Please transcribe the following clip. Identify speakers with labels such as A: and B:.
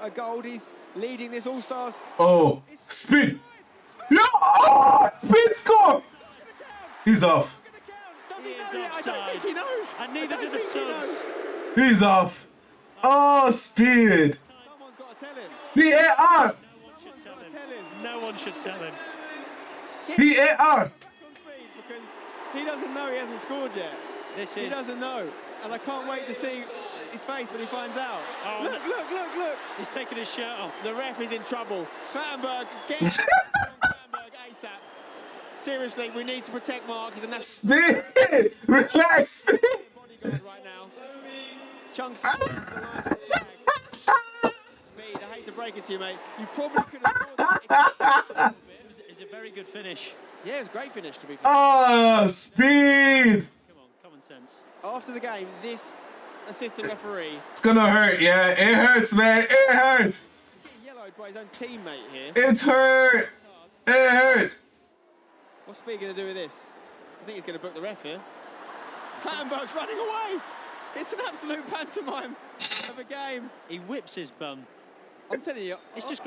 A: a gold. He's leading this All Stars.
B: Oh, speed. Yeah, oh, speed score. He's off.
C: He
A: he
C: is
A: know yet? I don't
C: offside.
A: he knows.
C: And neither
A: don't
C: the
A: think he
B: He's off. Oh, speed.
A: Someone's got to tell him.
B: VAR.
C: No one should tell him.
A: Tell him.
C: No one should tell him.
A: Get
B: VAR.
A: on speed because he doesn't know he hasn't scored yet.
C: This
A: He
C: is
A: doesn't know, and I can't wait to see his face when he finds out.
C: Oh.
A: Look, look, look, look.
C: he's taking his shirt off.
A: The ref is in trouble. Clattenburg, get Clattenburg ASAP. Seriously, we need to protect Mark. He's a national
B: Speed. Relax.
A: Bodyguard right now. Chunkz. is the last one flag. Speed, I hate to break it to you, mate. You probably could have scored that. if you-
C: It was, a very good finish.
A: Yeah, it's a great finish to be fair.
B: Oh, speed.
C: Come on, common sense.
A: After the game, this assistant referee
B: It's gonna hurt. Yeah, it hurts, man. It hurts.
A: yellowed by his own teammate here.
B: It hurt. It hurt.
A: What's Speed going to do with this? I think he's going to book the ref here. Clattenburg's running away. It's an absolute pantomime of a game.
C: He whips his bum.
A: I'm telling you,
C: It's
A: I-
C: just